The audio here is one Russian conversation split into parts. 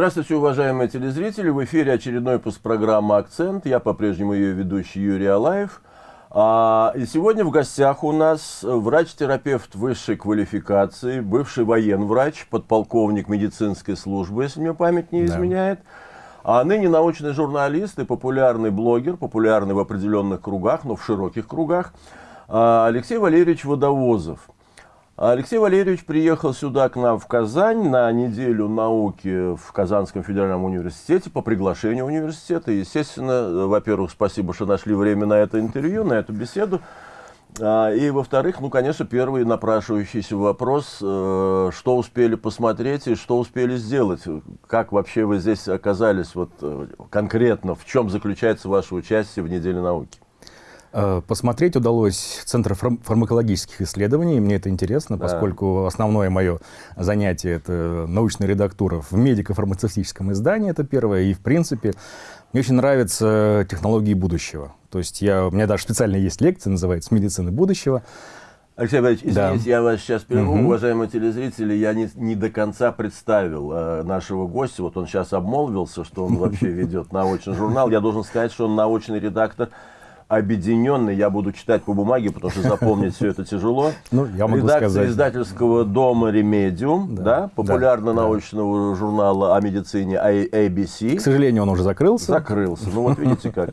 Здравствуйте, уважаемые телезрители. В эфире очередной выпуск программы «Акцент». Я по-прежнему ее ведущий Юрий Алаев. А, и сегодня в гостях у нас врач-терапевт высшей квалификации, бывший военврач, подполковник медицинской службы, если мне память не изменяет. Да. А ныне научный журналист и популярный блогер, популярный в определенных кругах, но в широких кругах, а, Алексей Валерьевич Водовозов. Алексей Валерьевич приехал сюда к нам в Казань на неделю науки в Казанском федеральном университете по приглашению университета. Естественно, во-первых, спасибо, что нашли время на это интервью, на эту беседу. А, и, во-вторых, ну, конечно, первый напрашивающийся вопрос, э, что успели посмотреть и что успели сделать? Как вообще вы здесь оказались вот э, конкретно? В чем заключается ваше участие в неделе науки? Э, посмотреть удалось Центр фармакологических исследований. Мне это интересно, да. поскольку основное мое занятие — это научная редактура в медико-фармацевтическом издании, это первое. И, в принципе, мне очень нравятся технологии будущего. То есть я, у меня даже специально есть лекция, называется «Медицина будущего». Алексей Иванович, извините, да. я вас сейчас прерву. Угу. Уважаемые телезрители, я не, не до конца представил э, нашего гостя. Вот он сейчас обмолвился, что он вообще ведет научный журнал. Я должен сказать, что он научный редактор объединенный, я буду читать по бумаге, потому что запомнить все это тяжело. Ну, я могу Редакция сказать. издательского дома «Ремедиум», да, да, популярно-научного да. журнала о медицине ABC. К сожалению, он уже закрылся. Закрылся, ну вот видите как.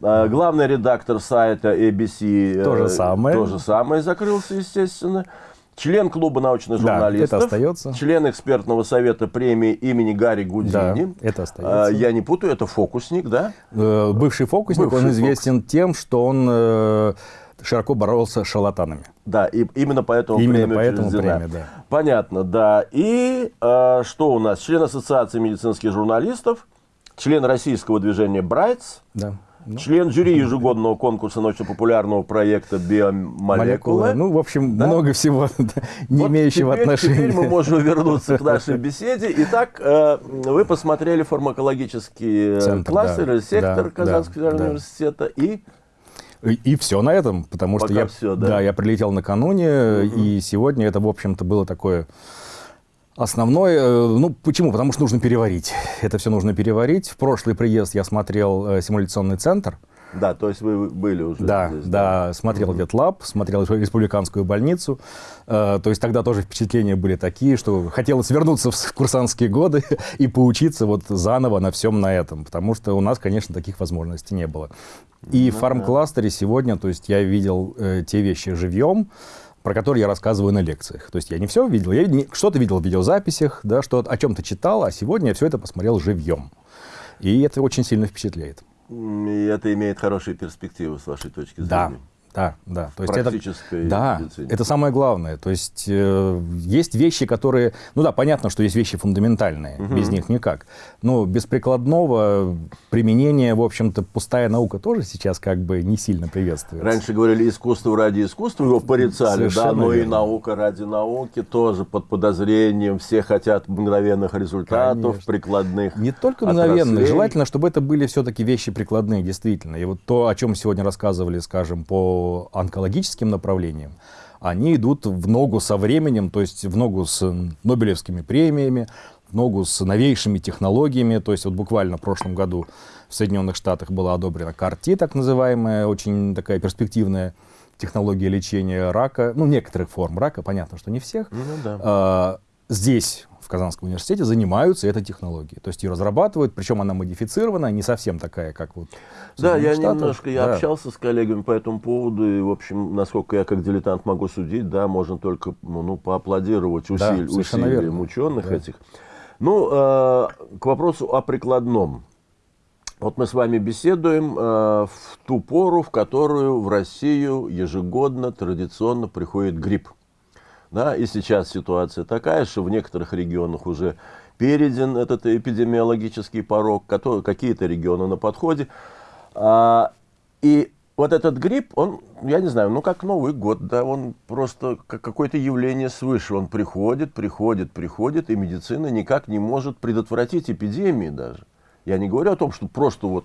А, главный редактор сайта ABC то же самое. То же самое закрылся, естественно член клуба научных журналистов, да, это остается. член экспертного совета премии имени Гарри Гудини. Да, это остается. А, я не путаю, это фокусник, да? Э, бывший фокусник, Бывший он известен тем, что он э, широко боролся с шарлатанами. Да, и именно поэтому именно премия поэтому премия, да. Понятно, да. И э, что у нас? Член Ассоциации медицинских журналистов, член российского движения «Брайтс», да. Ну. Член жюри ежегодного конкурса научно-популярного проекта «Биомолекулы». Ну, в общем, да? много всего не вот имеющего теперь, отношения. Теперь мы можем вернуться к нашей беседе. Итак, э, вы посмотрели фармакологический э, Центр, да, сектор да, Казанского да. университета и... И, и все на этом, потому Пока что я, все, да? Да, я прилетел накануне, угу. и сегодня это, в общем-то, было такое Основной, э, ну почему? Потому что нужно переварить. Это все нужно переварить. В прошлый приезд я смотрел э, симуляционный центр. Да, то есть вы были уже Да, здесь, да, да, смотрел угу. ветлаб, смотрел республиканскую больницу. Э, то есть тогда тоже впечатления были такие, что хотелось вернуться в курсантские годы и поучиться вот заново на всем на этом, потому что у нас, конечно, таких возможностей не было. И ну, в фарм-кластере сегодня, то есть я видел э, те вещи живьем, про который я рассказываю на лекциях. То есть я не все видел, я что-то видел в видеозаписях, да, что о чем-то читал, а сегодня я все это посмотрел живьем. И это очень сильно впечатляет. И это имеет хорошие перспективы с вашей точки зрения. Да, да, да. То есть Практической это, да, медицине. это самое главное. То есть э, есть вещи, которые... Ну да, понятно, что есть вещи фундаментальные, угу. без них никак. Но без прикладного применения, в общем-то, пустая наука тоже сейчас как бы не сильно приветствуется. Раньше говорили искусство ради искусства, его порицали, Совершенно да, но верно. и наука ради науки тоже под подозрением. Все хотят мгновенных результатов, Конечно. прикладных Не только мгновенных, желательно, чтобы это были все-таки вещи прикладные, действительно. И вот то, о чем сегодня рассказывали, скажем, по онкологическим направлениям, они идут в ногу со временем, то есть в ногу с Нобелевскими премиями, в ногу с новейшими технологиями. То есть вот буквально в прошлом году в Соединенных Штатах была одобрена CAR-T, так называемая, очень такая перспективная технология лечения рака, ну, некоторых форм рака, понятно, что не всех. Ну, да. а, здесь в Казанском университете занимаются этой технологией. То есть ее разрабатывают, причем она модифицирована, не совсем такая, как вот Да, я Штатах. немножко, я да. общался с коллегами по этому поводу, и, в общем, насколько я как дилетант могу судить, да, можно только ну, поаплодировать усиль, да, усилиям верно. ученых да. этих. Ну, э, к вопросу о прикладном. Вот мы с вами беседуем э, в ту пору, в которую в Россию ежегодно традиционно приходит грипп. Да, и сейчас ситуация такая, что в некоторых регионах уже перейден этот эпидемиологический порог, какие-то регионы на подходе. А, и вот этот грипп, он, я не знаю, ну как Новый год, да, он просто как какое-то явление свыше, он приходит, приходит, приходит, и медицина никак не может предотвратить эпидемии даже. Я не говорю о том, что просто вот,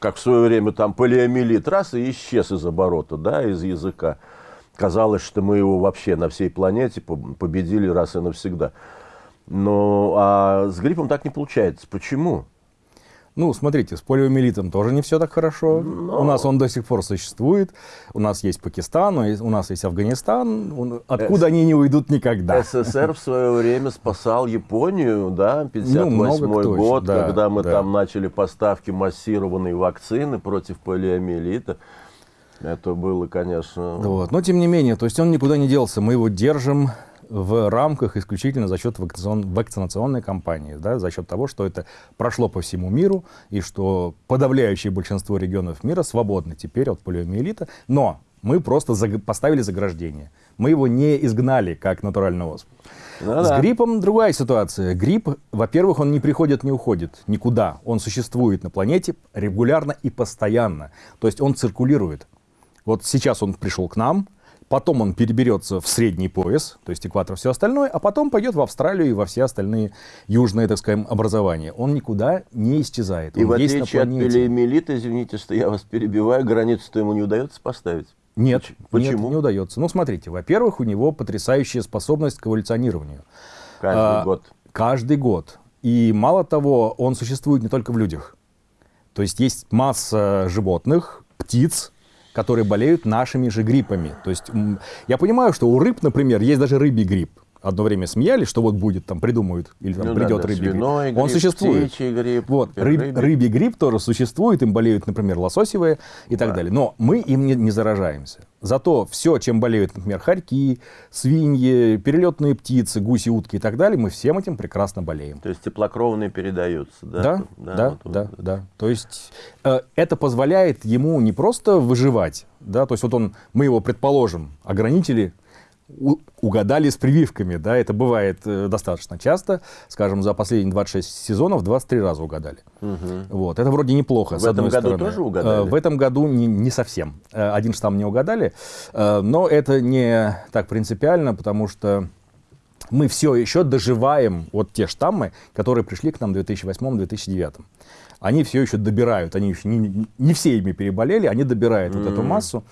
как в свое время там полиомиелит раз и исчез из оборота, да, из языка. Казалось, что мы его вообще на всей планете победили раз и навсегда. Но а с гриппом так не получается. Почему? Ну, смотрите, с полиомиелитом тоже не все так хорошо. Но... У нас он до сих пор существует. У нас есть Пакистан, у нас есть Афганистан. Откуда С... они не уйдут никогда? СССР в свое время спасал Японию, да, 58 ну, год, да, когда мы да. там начали поставки массированной вакцины против полиомиелита. Это было, конечно... Вот. Но, тем не менее, то есть он никуда не делся. Мы его держим в рамках исключительно за счет вакцинацион, вакцинационной кампании, да, за счет того, что это прошло по всему миру и что подавляющее большинство регионов мира свободны теперь от полиомиелита, но мы просто заг поставили заграждение. Мы его не изгнали, как натуральный оспу. Ну, С да. гриппом другая ситуация. Грипп, во-первых, он не приходит, не уходит никуда. Он существует на планете регулярно и постоянно. То есть он циркулирует. Вот сейчас он пришел к нам, потом он переберется в средний пояс, то есть экватор, все остальное, а потом пойдет в Австралию и во все остальные южные, так скажем, образования. Он никуда не исчезает. И он в отличие от пелеемелита, извините, что я вас перебиваю, границу-то ему не удается поставить? Нет, Почему? нет, не удается. Ну, смотрите, во-первых, у него потрясающая способность к эволюционированию. Каждый а, год. Каждый год. И мало того, он существует не только в людях. То есть есть масса животных, птиц, которые болеют нашими же гриппами. То есть я понимаю, что у рыб, например, есть даже рыбий грипп одно время смеялись, что вот будет, там придумают, или там ну, придет да, да, рыбий грипп. грипп. Он существует. грипп. Вот, рыб, рыбий. рыбий грипп тоже существует, им болеют, например, лососевые и да. так далее. Но мы им не, не заражаемся. Зато все, чем болеют, например, хорьки, свиньи, перелетные птицы, гуси, утки и так далее, мы всем этим прекрасно болеем. То есть теплокровные передаются, да? Да, да, да, вот, да, вот. да. То есть э, это позволяет ему не просто выживать, да, то есть вот он, мы его, предположим, ограничили угадали с прививками, да, это бывает э, достаточно часто, скажем, за последние 26 сезонов 23 раза угадали. Угу. Вот, это вроде неплохо, в этом году стороны. тоже угадали? Э, в этом году не, не совсем. Э, один штамм не угадали, но это не так принципиально, потому что мы все еще доживаем вот те штаммы, которые пришли к нам в 2008-2009. Они все еще добирают, они еще не, не все ими переболели, они добирают mm. вот эту массу.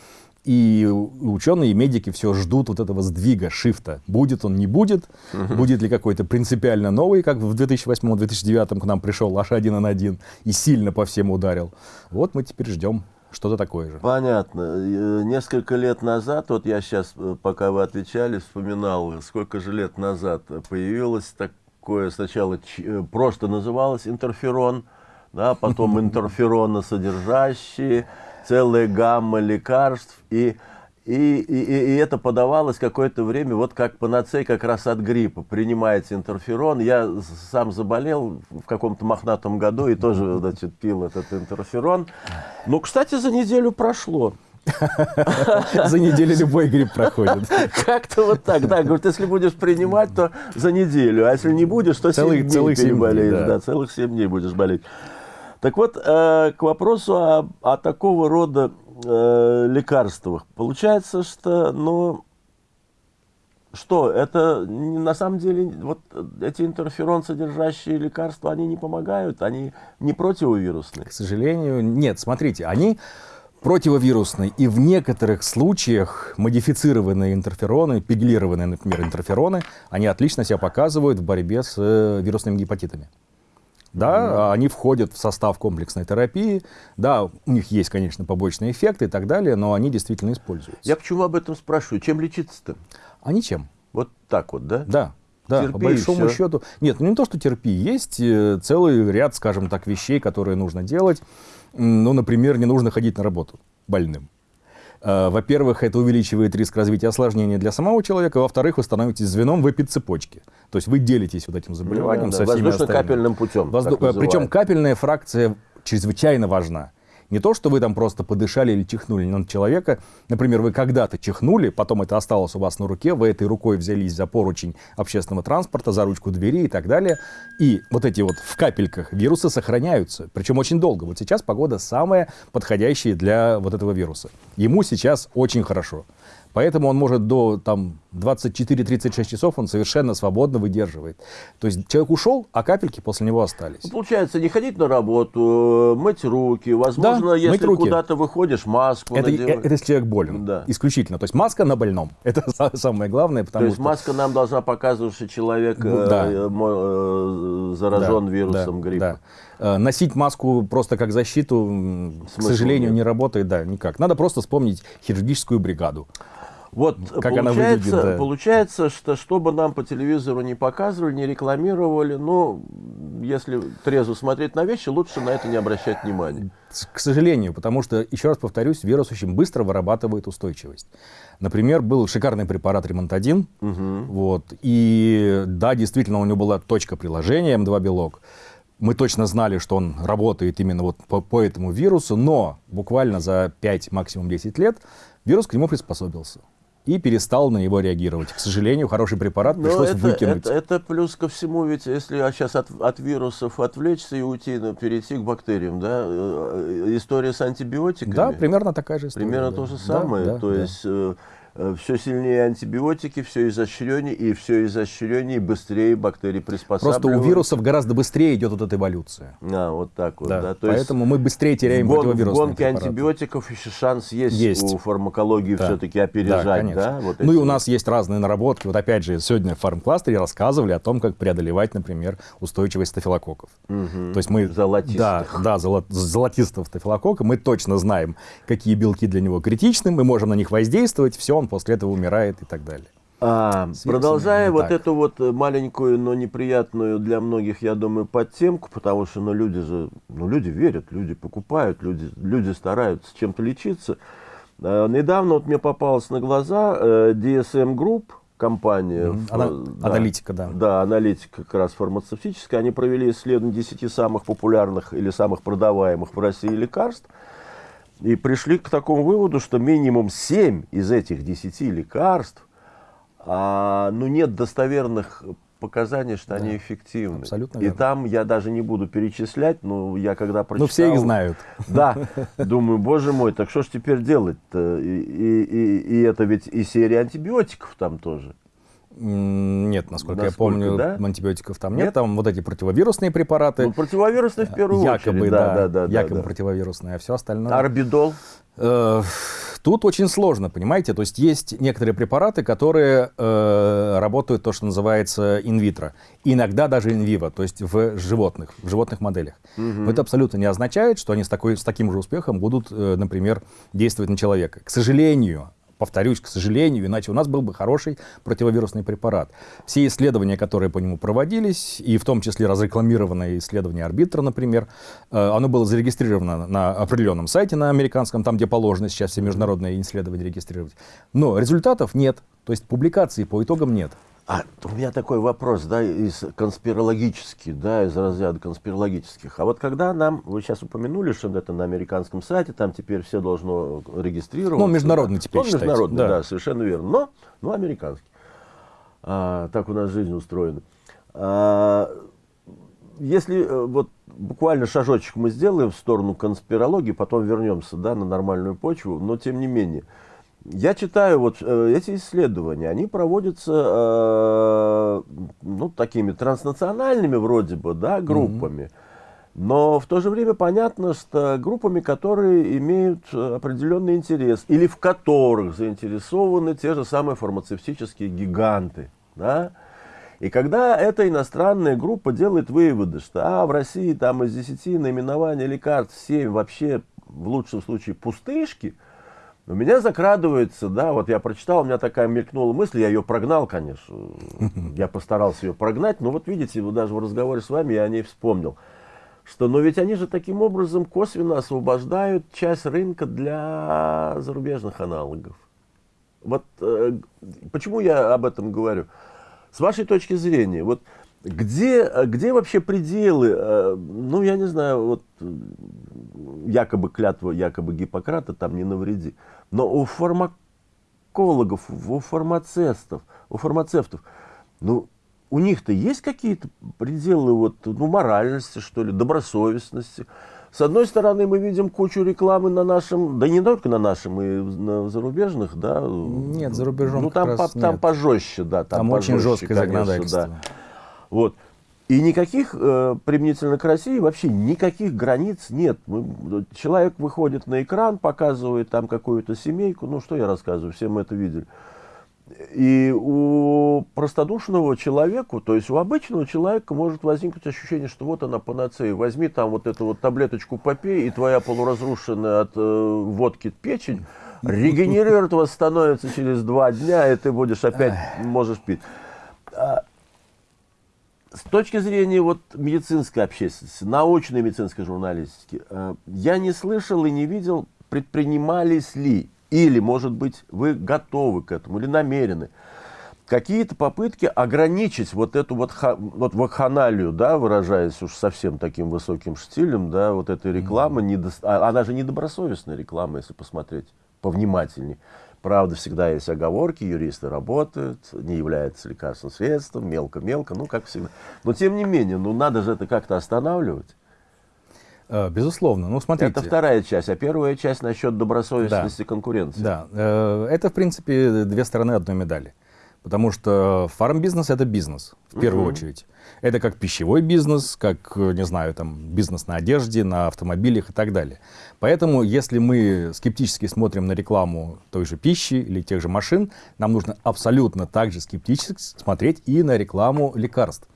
И ученые и медики все ждут вот этого сдвига, шифта. Будет он, не будет. Угу. Будет ли какой-то принципиально новый, как в 2008-2009 к нам пришел H1N1 и сильно по всем ударил. Вот мы теперь ждем что-то такое же. Понятно. Э, несколько лет назад, вот я сейчас, э, пока вы отвечали, вспоминал, сколько же лет назад появилось такое, сначала э, просто называлось интерферон, да, потом интерфероносодержащие, целая гамма лекарств, и, и, и, и это подавалось какое-то время вот как панацей как раз от гриппа. Принимается интерферон. Я сам заболел в каком-то мохнатом году и тоже значит, пил этот интерферон. Ну, кстати, за неделю прошло. За неделю любой грипп проходит. Как-то вот так, да. Говорит, если будешь принимать, то за неделю. А если не будешь, то 7 дней переболеешь. Да, целых 7 дней будешь болеть. Так вот, э, к вопросу о, о такого рода э, лекарствах. Получается, что, ну, что, это на самом деле, вот эти интерферон содержащие лекарства, они не помогают, они не противовирусные? К сожалению, нет. Смотрите, они противовирусные и в некоторых случаях модифицированные интерфероны, пеглированные, например, интерфероны, они отлично себя показывают в борьбе с э, вирусными гепатитами. Да, mm. они входят в состав комплексной терапии. Да, у них есть, конечно, побочные эффекты и так далее, но они действительно используются. Я почему об этом спрашиваю? Чем лечиться-то? А ничем. Вот так вот, да? Да. Да, терпи, по большому счету. Нет, ну не то, что терпи. Есть э, целый ряд, скажем так, вещей, которые нужно делать. Ну, например, не нужно ходить на работу больным. Э, во-первых, это увеличивает риск развития осложнений для самого человека. Во-вторых, вы становитесь звеном в эпицепочке. То есть вы делитесь вот этим заболеванием ну, да, со всеми Воздушно-капельным путем. Возду... Причем капельная фракция чрезвычайно важна. Не то, что вы там просто подышали или чихнули на человека. Например, вы когда-то чихнули, потом это осталось у вас на руке, вы этой рукой взялись за поручень общественного транспорта, за ручку двери и так далее. И вот эти вот в капельках вирусы сохраняются, причем очень долго. Вот сейчас погода самая подходящая для вот этого вируса. Ему сейчас очень хорошо. Поэтому он может до там, 24-36 часов он совершенно свободно выдерживает. То есть человек ушел, а капельки после него остались. Ну, получается, не ходить на работу, мыть руки, возможно, да, если куда-то выходишь, маску это, надевать. Это если человек болен, да. исключительно. То есть маска на больном, это самое главное. Потому То есть что... маска нам должна показывать, что человек ну, да. э, э, заражен да, вирусом да, гриппа. Да. Э, носить маску просто как защиту, Смысл к сожалению, нет. не работает, да, никак. Надо просто вспомнить хирургическую бригаду. Вот как получается, она выглядит, да. получается, что чтобы нам по телевизору не показывали, не рекламировали, ну, если трезво смотреть на вещи, лучше на это не обращать внимания. К сожалению, потому что, еще раз повторюсь, вирус очень быстро вырабатывает устойчивость. Например, был шикарный препарат Ремонт-1, угу. вот, и да, действительно, у него была точка приложения М2-белок, мы точно знали, что он работает именно вот по, по этому вирусу, но буквально за 5, максимум 10 лет вирус к нему приспособился и перестал на него реагировать. К сожалению, хороший препарат пришлось это, выкинуть. Это, это плюс ко всему, ведь если сейчас от, от вирусов отвлечься и уйти, ну, перейти к бактериям, да, э, э, история с антибиотиками. Да, примерно такая же история. Примерно да. то же самое. Да, то да, есть Э, все сильнее антибиотики, все изощреннее, и все изощреннее, и быстрее бактерии приспосабливаются. Просто у вирусов гораздо быстрее идет вот эта эволюция. А, вот так вот. Да. Да. То Поэтому есть мы быстрее теряем гон, противовирусные В гонке препараты. антибиотиков еще шанс есть, есть. у фармакологии да. все-таки опережать. Да, да? Вот ну и у нас есть разные наработки. Вот опять же, сегодня в фармкластере рассказывали о том, как преодолевать, например, устойчивость стафилококков. Угу. То есть мы... Золотистых. Да, да золот, золотистого стафилококка. Мы точно знаем, какие белки для него критичны, мы можем на них воздействовать, все, он после этого умирает и так далее. А, продолжая вот так. эту вот маленькую, но неприятную для многих, я думаю, подтемку, потому что ну, люди же, ну, люди верят, люди покупают, люди, люди стараются чем-то лечиться. А, недавно вот мне попалась на глаза э, DSM Group, компания. Mm -hmm. да, аналитика, да. Да, аналитика как раз фармацевтическая. Они провели исследование 10 самых популярных или самых продаваемых в России лекарств. И пришли к такому выводу, что минимум 7 из этих 10 лекарств, а, ну, нет достоверных показаний, что да, они эффективны. Абсолютно верно. И там я даже не буду перечислять, но я когда прочитал... Ну, все их знают. Да, думаю, боже мой, так что ж теперь делать-то? И, и, и, и это ведь и серия антибиотиков там тоже. Нет, насколько, насколько я помню, да? антибиотиков там нет. нет. Там вот эти противовирусные препараты. Ну, противовирусные в первую якобы, очередь. Да, да, да, да, якобы да, противовирусные, а все остальное... Арбидол? Э, тут очень сложно, понимаете? То есть есть некоторые препараты, которые э, работают то, что называется инвитро. Иногда даже инвиво, то есть в животных, в животных моделях. Угу. Но это абсолютно не означает, что они с, такой, с таким же успехом будут, э, например, действовать на человека. К сожалению, повторюсь, к сожалению, иначе у нас был бы хороший противовирусный препарат. Все исследования, которые по нему проводились, и в том числе разрекламированное исследование арбитра, например, э, оно было зарегистрировано на определенном сайте на американском, там, где положено сейчас все международные исследования регистрировать. Но результатов нет, то есть публикаций по итогам нет. А у меня такой вопрос, да, из конспирологический, да, из разряда конспирологических. А вот когда нам, вы сейчас упомянули, что это на американском сайте, там теперь все должно регистрироваться. Ну, международный теперь Он международный, да. да, совершенно верно. Но, ну, американский. А, так у нас жизнь устроена. А, если э, вот буквально шажочек мы сделаем в сторону конспирологии, потом вернемся, да, на нормальную почву, но тем не менее – я читаю вот э, эти исследования, они проводятся э, ну, такими транснациональными вроде бы, да, группами. Mm -hmm. Но в то же время понятно, что группами, которые имеют определенный интерес, или в которых заинтересованы те же самые фармацевтические гиганты. Да? И когда эта иностранная группа делает выводы, что а, в России там из 10 наименований лекарств 7 вообще в лучшем случае пустышки – у меня закрадывается, да, вот я прочитал, у меня такая мелькнула мысль, я ее прогнал, конечно. Я постарался ее прогнать, но вот видите, даже в разговоре с вами я о ней вспомнил. Что, но ведь они же таким образом косвенно освобождают часть рынка для зарубежных аналогов. Вот э, почему я об этом говорю? С вашей точки зрения, вот где, где вообще пределы, э, ну, я не знаю, вот якобы клятва, якобы Гиппократа, там не навреди. Но у фармакологов, у фармацевтов, у фармацевтов, ну, у них-то есть какие-то пределы вот, ну, моральности, что ли, добросовестности. с одной стороны, мы видим кучу рекламы на нашем, да не только на нашем, и на зарубежных, да. Нет, за рубежом Ну, там, по, там пожестче, да. Там, там очень жесткое конечно, законодательство. Да. Вот. И никаких, э, применительно к России, вообще никаких границ нет. Мы, человек выходит на экран, показывает там какую-то семейку, ну что я рассказываю, все мы это видели. И у простодушного человека, то есть у обычного человека может возникнуть ощущение, что вот она панацея. Возьми там вот эту вот таблеточку попей, и твоя полуразрушенная от э, водки печень регенерирует, восстановится через два дня, и ты будешь опять, можешь пить. А, с точки зрения вот медицинской общественности, научной медицинской журналистики, э, я не слышал и не видел, предпринимались ли или, может быть, вы готовы к этому или намерены. Какие-то попытки ограничить вот эту вот, вот вакханалию, да, выражаясь уж совсем таким высоким штилем, да, вот этой рекламы, mm -hmm. недо... она же недобросовестная реклама, если посмотреть повнимательнее. Правда, всегда есть оговорки, юристы работают, не является лекарственным средством, мелко-мелко, ну, как всегда. Но, тем не менее, ну, надо же это как-то останавливать. Э, безусловно. Ну, смотрите. Это вторая часть, а первая часть насчет добросовестности да. конкуренции. Да, э, это, в принципе, две стороны одной медали. Потому что фармбизнес – это бизнес, в первую угу. очередь. Это как пищевой бизнес, как, не знаю, там, бизнес на одежде, на автомобилях и так далее. Поэтому, если мы скептически смотрим на рекламу той же пищи или тех же машин, нам нужно абсолютно также скептически смотреть и на рекламу лекарств.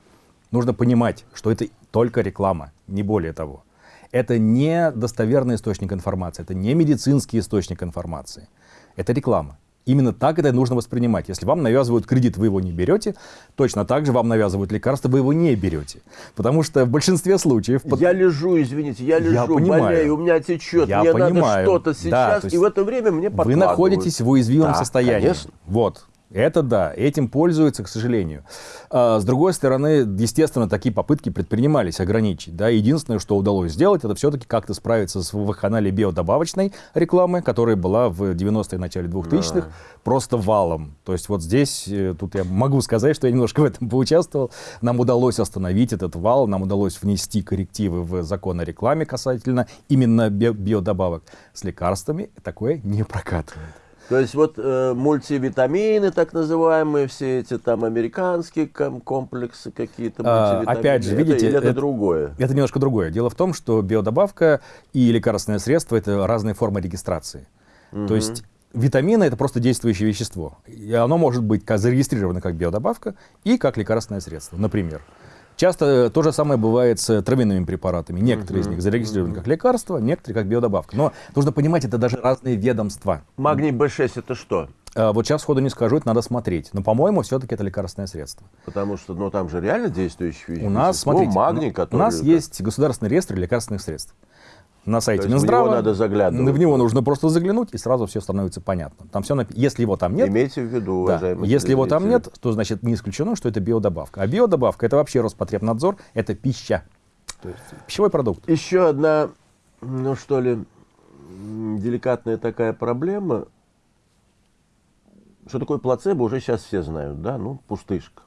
Нужно понимать, что это только реклама, не более того это не достоверный источник информации, это не медицинский источник информации, это реклама. Именно так это нужно воспринимать. Если вам навязывают кредит, вы его не берете, точно так же вам навязывают лекарство, вы его не берете. Потому что в большинстве случаев... Я лежу, извините, я лежу, я понимаю. болею, у меня течет, я мне понимаю. надо что-то сейчас, да, и в это время мне подкладывают. Вы находитесь в уязвимом да, состоянии. Конечно. Вот. Это да, этим пользуются, к сожалению. А, с другой стороны, естественно, такие попытки предпринимались ограничить. Да? Единственное, что удалось сделать, это все-таки как-то справиться с вакханалией биодобавочной рекламы, которая была в 90-е, начале 2000-х, да. просто валом. То есть вот здесь, э, тут я могу сказать, что я немножко в этом поучаствовал. Нам удалось остановить этот вал, нам удалось внести коррективы в закон о рекламе касательно именно биодобавок. С лекарствами такое не прокатывает. То есть вот э, мультивитамины, так называемые, все эти там американские комплексы какие-то. А, опять же, видите, это, это, это другое. Это немножко другое. Дело в том, что биодобавка и лекарственное средство это разные формы регистрации. Угу. То есть витамины это просто действующее вещество. И оно может быть зарегистрировано как биодобавка и как лекарственное средство, например. Часто то же самое бывает с травяными препаратами. Некоторые из них зарегистрированы как лекарства, некоторые как биодобавка. Но нужно понимать, это даже разные ведомства. Магний B6 это что? А, вот сейчас сходу не скажу, это надо смотреть. Но, по-моему, все-таки это лекарственное средство. Потому что, ну, там же реально действующие У нас, смотрите, магний, который... у нас есть государственный реестр лекарственных средств на сайте Минздрава. В него надо заглядывать. В него нужно просто заглянуть, и сразу все становится понятно. Там все написано. Если его там нет... Имейте в виду, да, Если его там нет, то значит не исключено, что это биодобавка. А биодобавка это вообще Роспотребнадзор, это пища. То есть пищевой продукт. Еще одна, ну что ли, деликатная такая проблема. Что такое плацебо, уже сейчас все знают, да? Ну, пустышка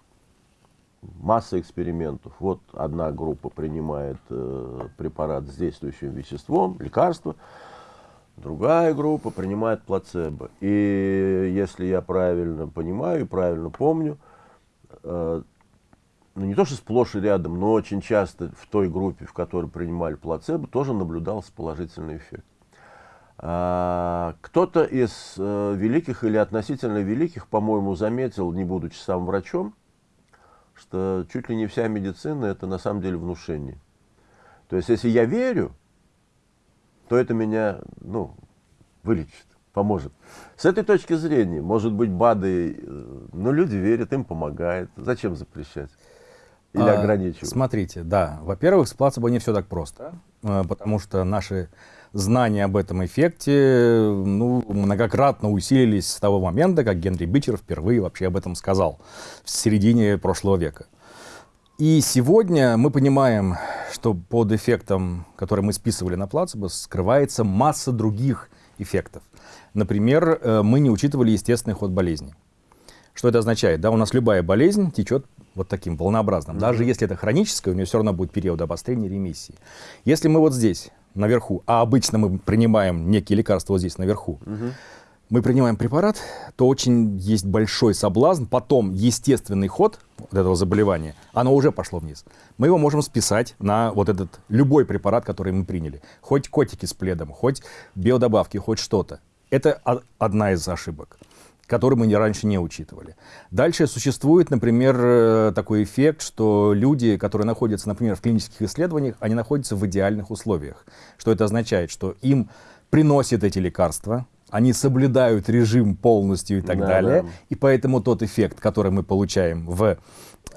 масса экспериментов. Вот одна группа принимает э, препарат с действующим веществом, лекарство, другая группа принимает плацебо. И если я правильно понимаю и правильно помню, э, ну не то что сплошь и рядом, но очень часто в той группе, в которой принимали плацебо, тоже наблюдался положительный эффект. А, Кто-то из э, великих или относительно великих, по-моему, заметил, не будучи сам врачом, что чуть ли не вся медицина это на самом деле внушение. То есть, если я верю, то это меня ну, вылечит, поможет. С этой точки зрения, может быть, БАДы, э, но люди верят, им помогает. Зачем запрещать? Или а, ограничивать? Смотрите, да. Во-первых, с плацебо не все так просто, э, потому что наши знания об этом эффекте ну, многократно усилились с того момента, как Генри Бичер впервые вообще об этом сказал, в середине прошлого века. И сегодня мы понимаем, что под эффектом, который мы списывали на плацебо, скрывается масса других эффектов. Например, э, мы не учитывали естественный ход болезни. Что это означает? Да, у нас любая болезнь течет вот таким волнообразным. Даже если это хроническое, у нее все равно будет период обострения ремиссии. Если мы вот здесь наверху, а обычно мы принимаем некие лекарства вот здесь наверху, угу. мы принимаем препарат, то очень есть большой соблазн, потом естественный ход вот этого заболевания, оно уже пошло вниз. Мы его можем списать на вот этот любой препарат, который мы приняли. Хоть котики с пледом, хоть биодобавки, хоть что-то. Это одна из ошибок который мы раньше не учитывали. Дальше существует, например, э, такой эффект, что люди, которые находятся, например, в клинических исследованиях, они находятся в идеальных условиях. Что это означает? Что им приносят эти лекарства, они соблюдают режим полностью и так да, далее. Да. И поэтому тот эффект, который мы получаем в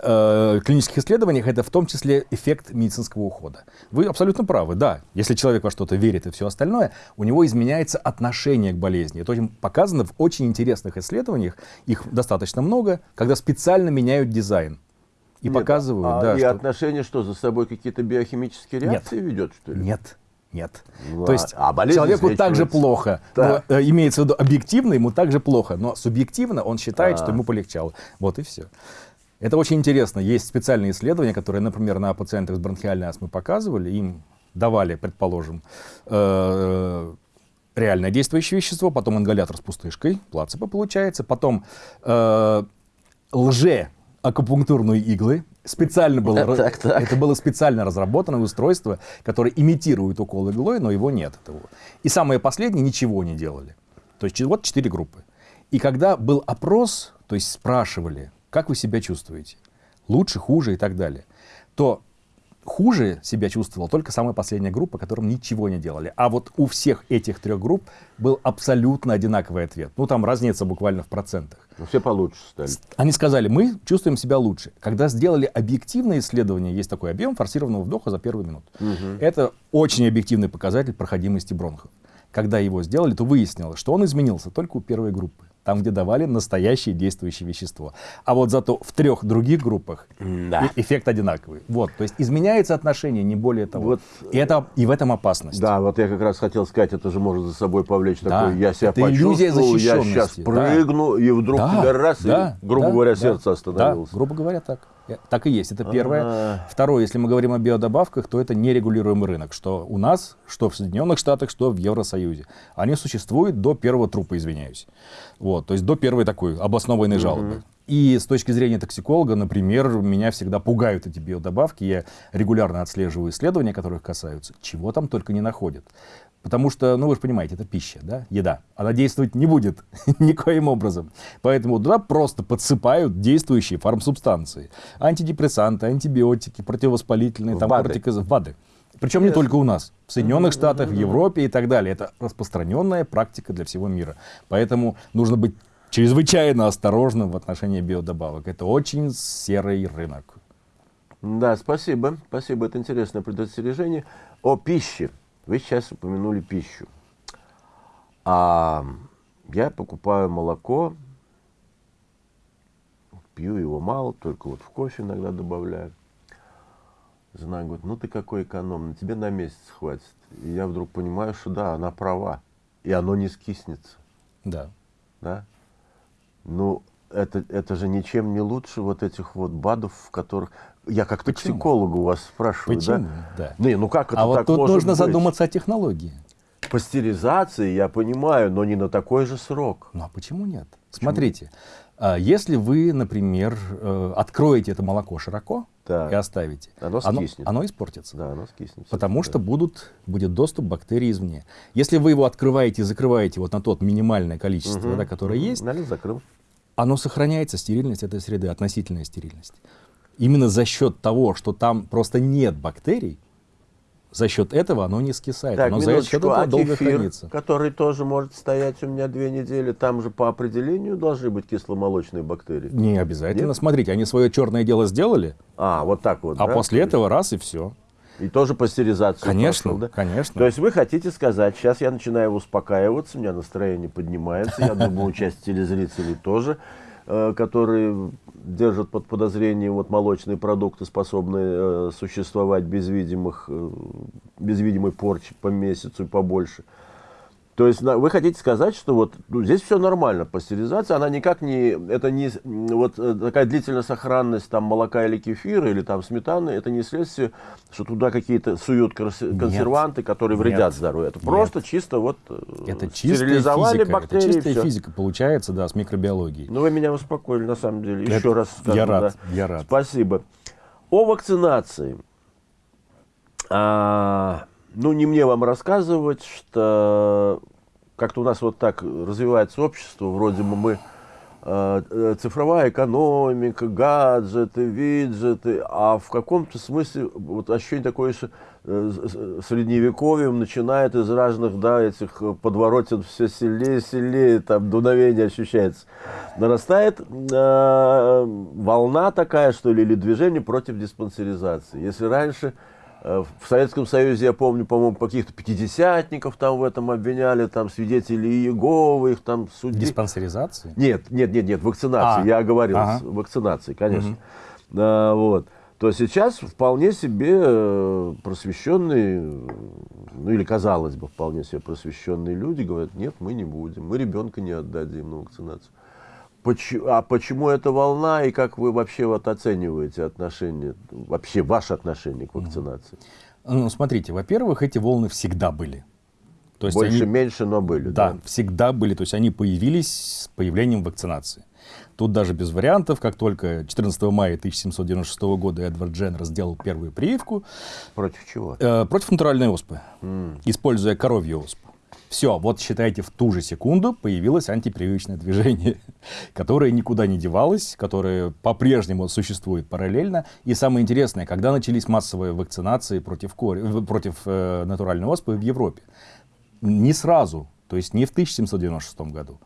э, клинических исследованиях, это в том числе эффект медицинского ухода. Вы абсолютно правы, да. Если человек во что-то верит и все остальное, у него изменяется отношение к болезни. Это очень показано в очень интересных исследованиях, их достаточно много, когда специально меняют дизайн. И Нет, показывают, а, да. И что... отношение что, за собой какие-то биохимические реакции Нет. ведет, что ли? Нет. Нет. Ну, То есть а человеку так же плохо. Да. Но, э, имеется в виду объективно, ему так же плохо. Но субъективно он считает, а. что ему полегчало. Вот и все. Это очень интересно. Есть специальные исследования, которые, например, на пациентах с бронхиальной астмой показывали. Им давали, предположим, э, реальное действующее вещество, потом ингалятор с пустышкой, плацебо получается, потом э, лже акупунктурные иглы. Специально было, так, так. это было специально разработанное устройство, которое имитирует укол иглой, но его нет. Этого. И самое последнее, ничего не делали. То есть вот четыре группы. И когда был опрос, то есть спрашивали, как вы себя чувствуете, лучше, хуже и так далее, то хуже себя чувствовала только самая последняя группа, которым ничего не делали. А вот у всех этих трех групп был абсолютно одинаковый ответ. Ну, там разница буквально в процентах. Ну, все получше стали. Они сказали, мы чувствуем себя лучше. Когда сделали объективное исследование, есть такой объем форсированного вдоха за первую минуту. Угу. Это очень объективный показатель проходимости бронхов. Когда его сделали, то выяснилось, что он изменился только у первой группы там, где давали настоящее действующее вещество. А вот зато в трех других группах да. эффект одинаковый. Вот, то есть изменяется отношение, не более того. Вот, и, это, и в этом опасность. Да, вот я как раз хотел сказать, это же может за собой повлечь да, такое, я себя это почувствовал, я сейчас прыгну, да. и вдруг да, тебя раз, да, и, грубо да, говоря, да, сердце остановилось. Да, грубо говоря, так. Так и есть, это первое. А-а-а. Второе, если мы говорим о биодобавках, то это нерегулируемый рынок, что у нас, что в Соединенных Штатах, что в Евросоюзе. Они существуют до первого трупа, извиняюсь. Вот, то есть до первой такой обоснованной жалобы. И с точки зрения токсиколога, например, меня всегда пугают эти биодобавки. Я регулярно отслеживаю исследования, которых касаются. Чего там только не находят. Потому что, ну вы же понимаете, это пища, да, еда. Она действовать не будет никоим образом. Поэтому туда просто подсыпают действующие фармсубстанции. Антидепрессанты, антибиотики, противовоспалительные, там, БАДы. Кортикоз... БАДы. Причем не только у нас. В Соединенных Штатах, в Европе и так далее. Это распространенная практика для всего мира. Поэтому нужно быть чрезвычайно осторожным в отношении биодобавок. Это очень серый рынок. Да, спасибо. Спасибо, это интересное предостережение. О пище. Вы сейчас упомянули пищу. А я покупаю молоко, пью его мало, только вот в кофе иногда добавляю. Жена говорит, ну ты какой экономный, тебе на месяц хватит. И я вдруг понимаю, что да, она права. И оно не скиснется. Да. Да? Ну, это, это же ничем не лучше вот этих вот БАДов, в которых... Я как Почему? токсикологу вас спрашиваю, Почему? да? да. Не, ну как это а вот тут может нужно быть? задуматься о технологии. Пастеризации, я понимаю, но не на такой же срок. Ну а почему нет? Почему? Смотрите, а, если вы, например, э, откроете это молоко широко так. и оставите, оно, скиснет. оно, оно испортится. Да, оно скиснет. Потому что будут, будет доступ бактерий извне. Если вы его открываете и закрываете вот на тот минимальное количество, угу. да, которое угу. есть, Налил, закрыл оно сохраняется, стерильность этой среды, относительная стерильность. Именно за счет того, что там просто нет бактерий, за счет этого оно не скисает, так, оно за счет этого а долго кефир, хранится. который тоже может стоять у меня две недели, там же по определению должны быть кисломолочные бактерии. Не обязательно. Нет? Смотрите, они свое черное дело сделали. А, вот так вот. А да? после этого раз и все. И тоже пастеризацию Конечно, пошел, да? конечно. То есть вы хотите сказать, сейчас я начинаю успокаиваться, у меня настроение поднимается, я думаю, часть телезрителей тоже, э, которые держат под подозрением вот молочные продукты, способные э, существовать без, видимых, э, без видимой порчи по месяцу и побольше. То есть вы хотите сказать, что вот ну, здесь все нормально, пастеризация, она никак не, это не, вот э, такая длительная сохранность там молока или кефира, или там сметаны, это не следствие, что туда какие-то суют консерванты, нет, которые вредят нет, здоровью. Это нет. просто чисто вот э, это стерилизовали физика, бактерии. Это чистая физика получается, да, с микробиологией. Ну вы меня успокоили, на самом деле. Это, Еще раз скажу. Я рад, да. я рад. Спасибо. О вакцинации. А, ну, не мне вам рассказывать, что как-то у нас вот так развивается общество, вроде бы мы э, э, цифровая экономика, гаджеты, виджеты, а в каком-то смысле вот ощущение такое, что э, средневековьем начинает из разных, да, этих подворотен все сильнее и сильнее, там дуновение ощущается. Нарастает э, волна такая, что ли, или движение против диспансеризации. Если раньше в Советском Союзе, я помню, по-моему, каких-то пятидесятников там в этом обвиняли, там свидетелей Иеговы, их там судили. Диспансеризации? Нет, нет, нет, нет, вакцинации, а, я говорил, ага. вакцинации, конечно. Угу. А, вот. То сейчас вполне себе э, просвещенные, ну или казалось бы, вполне себе просвещенные люди говорят, нет, мы не будем, мы ребенка не отдадим на вакцинацию. А почему эта волна и как вы вообще вот оцениваете отношение, вообще ваше отношение к вакцинации? Ну, смотрите, во-первых, эти волны всегда были. То есть Больше, они, меньше, но были. Да, да, всегда были. То есть они появились с появлением вакцинации. Тут даже без вариантов, как только 14 мая 1796 года Эдвард Дженнер сделал первую прививку. Против чего? Э, против натуральной оспы, mm. используя коровью оспу. Все, вот считайте, в ту же секунду появилось антипрививочное движение, которое никуда не девалось, которое по-прежнему существует параллельно. И самое интересное, когда начались массовые вакцинации против, кори, против э, натуральной оспы в Европе. Не сразу, то есть не в 1796 году,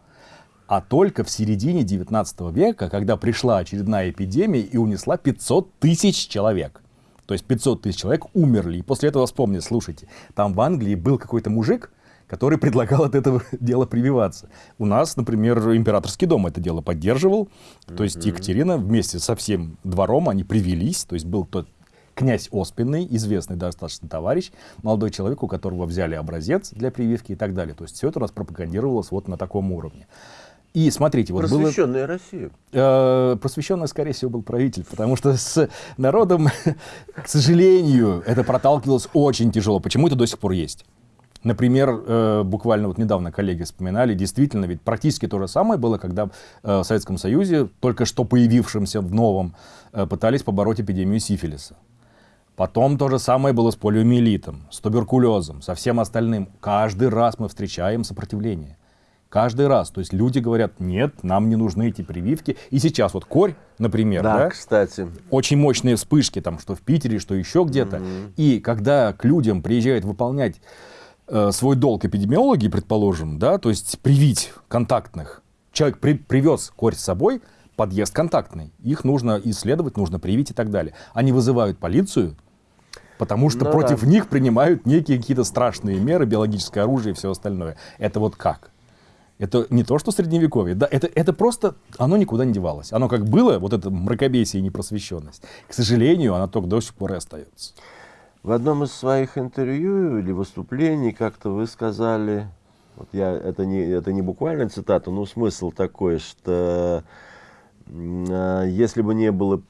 а только в середине 19 века, когда пришла очередная эпидемия и унесла 500 тысяч человек. То есть 500 тысяч человек умерли. И после этого вспомнили, слушайте, там в Англии был какой-то мужик, который предлагал от этого дела прививаться. У нас, например, императорский дом это дело поддерживал. То есть Екатерина вместе со всем двором, они привелись. То есть был тот князь Оспинный, известный достаточно товарищ, молодой человек, у которого взяли образец для прививки и так далее. То есть все это у нас пропагандировалось вот на таком уровне. И смотрите, вот Просвещенная было, Россия. Э, просвещенная, скорее всего, был правитель, потому что с народом, к сожалению, это проталкивалось очень тяжело. Почему это до сих пор есть? Например, э, буквально вот недавно коллеги вспоминали, действительно, ведь практически то же самое было, когда э, в Советском Союзе, только что появившимся в новом, э, пытались побороть эпидемию сифилиса. Потом то же самое было с полиомиелитом, с туберкулезом, со всем остальным. Каждый раз мы встречаем сопротивление. Каждый раз. То есть люди говорят, нет, нам не нужны эти прививки. И сейчас вот корь, например, да, да кстати. очень мощные вспышки, там, что в Питере, что еще где-то. Mm-hmm. И когда к людям приезжают выполнять свой долг эпидемиологи, предположим, да, то есть привить контактных. Человек при, привез корь с собой, подъезд контактный. Их нужно исследовать, нужно привить и так далее. Они вызывают полицию, потому что ну, против да. них принимают некие какие-то страшные меры, биологическое оружие и все остальное. Это вот как? Это не то, что средневековье, да, это, это просто, оно никуда не девалось. Оно как было, вот это мракобесие и непросвещенность, к сожалению, оно только до сих пор и остается. В одном из своих интервью или выступлений как-то вы сказали, вот я, это, не, это не буквально цитата, но смысл такой, что э, если бы не было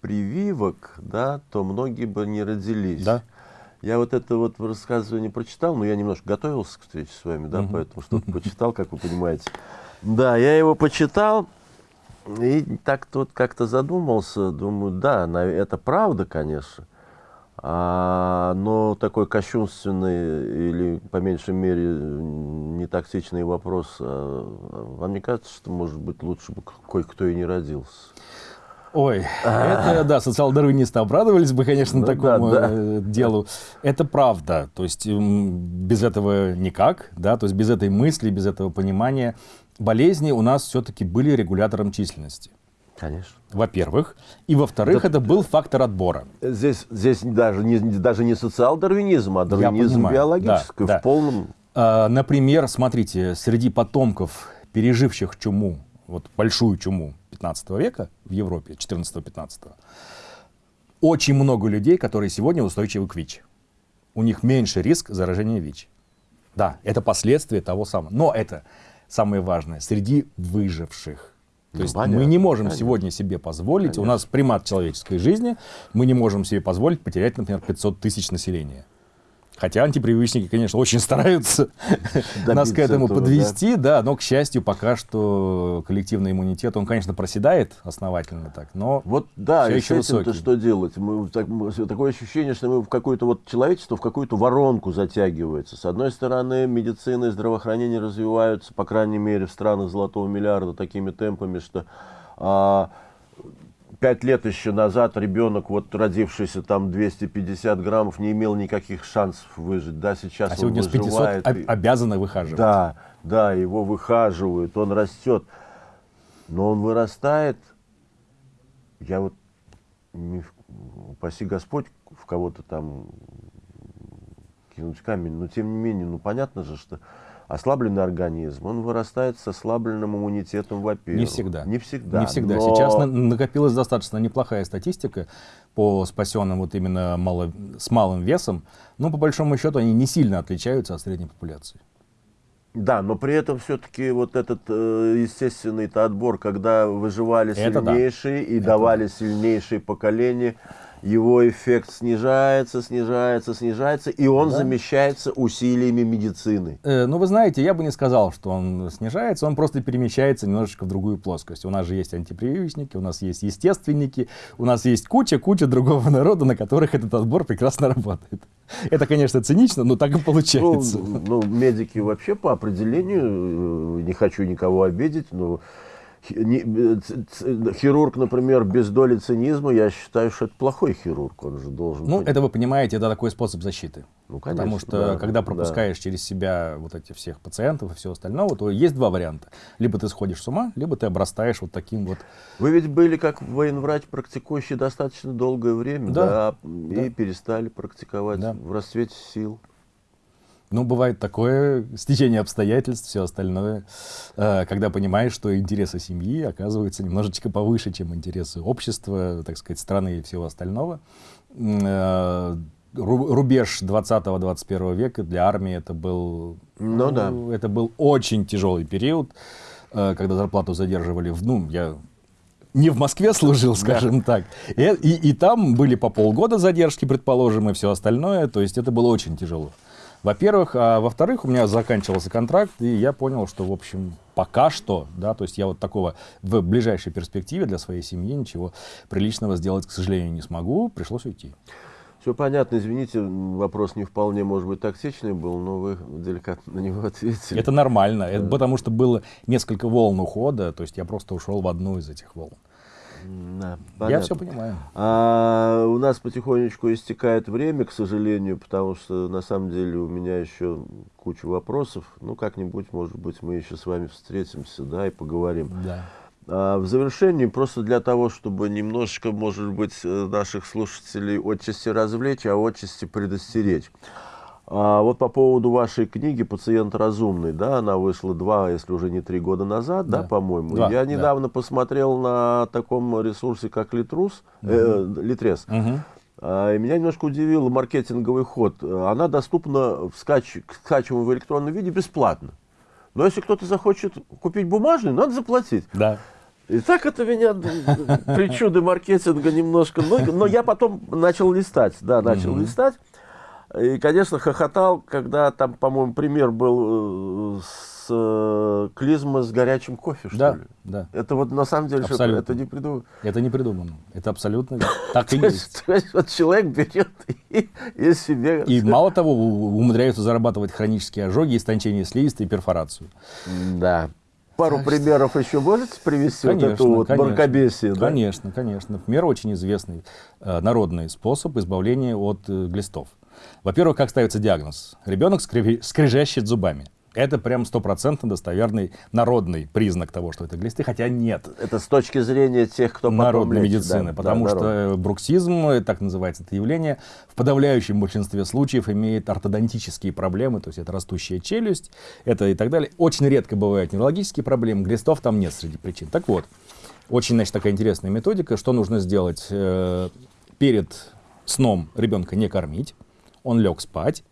прививок, да, то многие бы не родились. Да. Я вот это вот рассказывание прочитал, но я немножко готовился к встрече с вами, да, угу. поэтому что-то почитал, как вы понимаете. Да, я его почитал, и так-то вот как-то задумался, думаю, да, это правда, конечно. А, но такой кощунственный или, по меньшей мере, не токсичный вопрос, а, вам не кажется, что, может быть, лучше бы кое-кто и не родился? Ой, это, да, социал-дарвинисты обрадовались бы, конечно, ну, такому да, да. Э, делу. Это правда, то есть без этого никак, да, то есть без этой мысли, без этого понимания. Болезни у нас все-таки были регулятором численности. Конечно. Во-первых. И во-вторых, да, это был фактор отбора. Здесь, здесь даже, не, даже не социал-дарвинизм, а дарвинизм биологический да, в полном... А, например, смотрите, среди потомков, переживших чуму, вот большую чуму 15 века в Европе, 14-15, очень много людей, которые сегодня устойчивы к ВИЧ. У них меньше риск заражения ВИЧ. Да, это последствия того самого. Но это самое важное, среди выживших. То есть понятно, мы не можем понятно. сегодня себе позволить, Конечно. у нас примат человеческой жизни, мы не можем себе позволить потерять, например, 500 тысяч населения. Хотя антипривычники, конечно, очень стараются нас к этому этого, подвести, да. да, но, к счастью, пока что коллективный иммунитет, он, конечно, проседает основательно так, но Вот, да, и с этим-то что делать? Мы, так, такое ощущение, что мы в какое-то вот человечество в какую-то воронку затягивается. С одной стороны, медицина и здравоохранение развиваются, по крайней мере, в странах золотого миллиарда такими темпами, что... А, пять лет еще назад ребенок, вот родившийся там 250 граммов, не имел никаких шансов выжить. Да, сейчас а сегодня он выживает. с 500 обязаны выхаживать. Да, да, его выхаживают, он растет. Но он вырастает, я вот, не, упаси Господь, в кого-то там кинуть камень, но тем не менее, ну понятно же, что ослабленный организм, он вырастает с ослабленным иммунитетом, во-первых. Не всегда. Не всегда. Не всегда. Но... Сейчас накопилась достаточно неплохая статистика по спасенным вот именно мало, с малым весом, но по большому счету они не сильно отличаются от средней популяции. Да, но при этом все-таки вот этот э, естественный отбор, когда выживали сильнейшие да. и Это давали да. сильнейшие поколения, его эффект снижается, снижается, снижается, и он да. замещается усилиями медицины. Э, ну, вы знаете, я бы не сказал, что он снижается, он просто перемещается немножечко в другую плоскость. У нас же есть антипрививочники, у нас есть естественники, у нас есть куча-куча другого народа, на которых этот отбор прекрасно работает. Это, конечно, цинично, но так и получается. Ну, ну медики вообще по определению, э, не хочу никого обидеть, но хирург, например, без доли цинизма, я считаю, что это плохой хирург, он же должен Ну, быть. это вы понимаете, это такой способ защиты. Ну, конечно. Потому что, да, когда пропускаешь да. через себя вот этих всех пациентов и все остальное, то есть два варианта. Либо ты сходишь с ума, либо ты обрастаешь вот таким вот... Вы ведь были как военврач, практикующий достаточно долгое время, да, да и да. перестали практиковать да. в расцвете сил. Ну, бывает такое стечение обстоятельств, все остальное, э, когда понимаешь, что интересы семьи оказываются немножечко повыше, чем интересы общества, так сказать, страны и всего остального. Э, рубеж 20-21 века для армии это был, ну, да. это был очень тяжелый период, э, когда зарплату задерживали, в, ну, я не в Москве служил, скажем да. так. И, и, и там были по полгода задержки, предположим, и все остальное. То есть это было очень тяжело. Во-первых, а во-вторых, у меня заканчивался контракт, и я понял, что, в общем, пока что, да, то есть я вот такого в ближайшей перспективе для своей семьи ничего приличного сделать, к сожалению, не смогу, пришлось уйти. Все понятно, извините, вопрос не вполне, может быть, токсичный был, но вы деликатно на него ответили. Это нормально, да. это потому что было несколько волн ухода, то есть я просто ушел в одну из этих волн. Да, Я все понимаю. А, у нас потихонечку истекает время, к сожалению, потому что на самом деле у меня еще куча вопросов. Ну, как-нибудь, может быть, мы еще с вами встретимся, да, и поговорим. Да. А, в завершении, просто для того, чтобы немножечко, может быть, э, наших слушателей отчасти развлечь, а отчасти предостеречь. А вот по поводу вашей книги «Пациент разумный», да, она вышла два, если уже не три года назад, да, да по-моему. Я недавно да. посмотрел на таком ресурсе, как Литрус, угу. э, Литрес. Угу. И меня немножко удивил маркетинговый ход. Она доступна в скач... скачиваемом в электронном виде бесплатно. Но если кто-то захочет купить бумажный, надо заплатить. Да. И так это меня причуды маркетинга немножко. Но, но я потом начал листать, да, начал угу. листать. И, конечно, хохотал, когда там, по-моему, пример был э, с э, клизма с горячим кофе, что да, ли? Да, Это вот на самом деле, что это не придумано. Это не придумано. Это абсолютно так и есть. То есть вот человек берет и, и себе... И мало того, умудряются зарабатывать хронические ожоги, истончение слизистой и перфорацию. Да. Пару Значит, примеров еще можете привести конечно, вот эту вот конечно, мракобесие? Да? Конечно, конечно. Например, очень известный э, народный способ избавления от э, глистов. Во-первых, как ставится диагноз? Ребенок скрежещет зубами. Это прям стопроцентно достоверный народный признак того, что это глисты, хотя нет. Это с точки зрения тех, кто Народной медицины, да, потому да, что народ. бруксизм, так называется это явление, в подавляющем большинстве случаев имеет ортодонтические проблемы, то есть это растущая челюсть, это и так далее. Очень редко бывают неврологические проблемы, глистов там нет среди причин. Так вот, очень, значит, такая интересная методика, что нужно сделать э, перед сном ребенка не кормить, Он лег спать.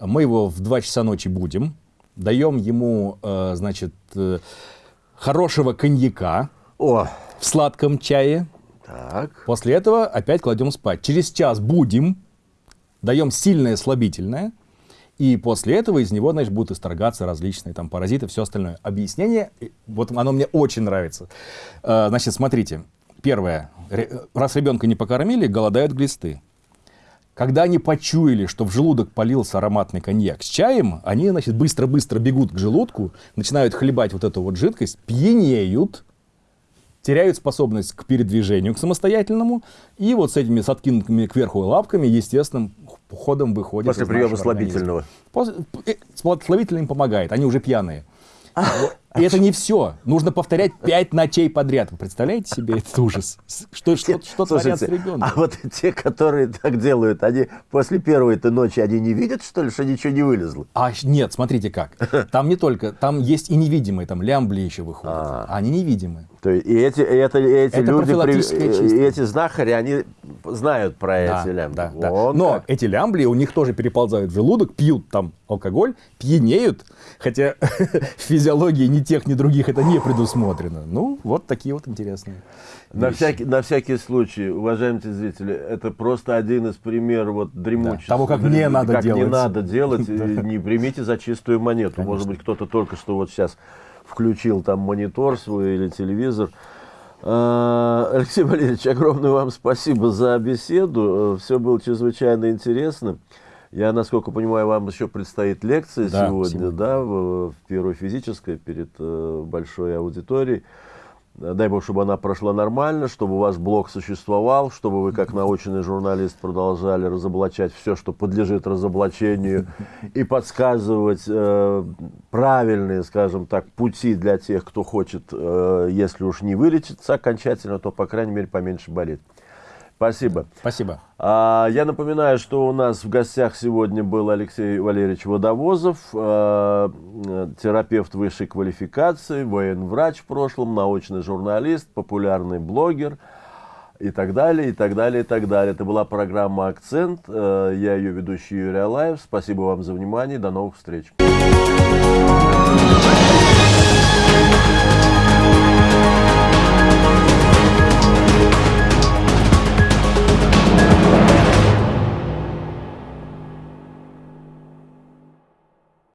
Мы его в 2 часа ночи будем. Даем ему, э, значит, э, хорошего коньяка О, в сладком чае. так. После этого опять кладем спать. Через час будем, даем сильное слабительное, и после этого из него, значит, будут исторгаться различные там паразиты, все остальное. Объяснение, э, вот оно мне очень нравится. Э, Значит, смотрите. Первое. Ре- Раз ребенка не покормили, голодают глисты. Когда они почуяли, что в желудок полился ароматный коньяк с чаем, они, значит, быстро-быстро бегут к желудку, начинают хлебать вот эту вот жидкость, пьянеют, теряют способность к передвижению, к самостоятельному, и вот с этими с откинутыми кверху лапками естественным ходом выходят После приема слабительного. После- э, Слабительное им помогает, они уже пьяные. Вот. И это не все. Нужно повторять пять ночей подряд. Вы представляете себе этот ужас? Что, что, что творят с Слушайте, ребенком? а вот те, которые так делают, они после первой-то ночи, они не видят, что ли, что ничего не вылезло? А нет, смотрите как. Там не только, там есть и невидимые, там лямбли еще выходят. А. А они невидимые. То есть, и эти, и это, и эти Это люди, профилактическая и чистка. эти знахари, они знают про Да, эти лямбды. да, да. Вон Но как. эти лямбли у них тоже переползают в желудок, пьют там алкоголь, пьянеют, хотя физиологии ни тех, ни других это не предусмотрено. Ну, вот такие вот интересные. На вещи. всякий, на всякий случай, уважаемые зрители, это просто один из примеров вот дремучести. Да, того, как не надо как не делать. надо делать, не примите за чистую монету. Может быть, кто-то только что вот сейчас включил там монитор свой или телевизор. А, Алексей Валерьевич, огромное вам спасибо за беседу. Все было чрезвычайно интересно. Я, насколько понимаю, вам еще предстоит лекция Да, сегодня, сегодня. да, в, в первой физической перед э, большой аудиторией. Дай бог, чтобы она прошла нормально, чтобы у вас блог существовал, чтобы вы, как научный журналист, продолжали разоблачать все, что подлежит разоблачению, и подсказывать э, правильные, скажем так, пути для тех, кто хочет, э, если уж не вылечиться окончательно, то, по крайней мере, поменьше болеть. Спасибо. Спасибо. А, Я напоминаю, что у нас в гостях сегодня был Алексей Валерьевич Водовозов, э, терапевт высшей квалификации, военврач в прошлом, научный журналист, популярный блогер и так далее, и так далее, и так далее. Это была программа «Акцент». Э, Я ее ведущий Юрий Алаев. Спасибо вам за внимание. До новых встреч.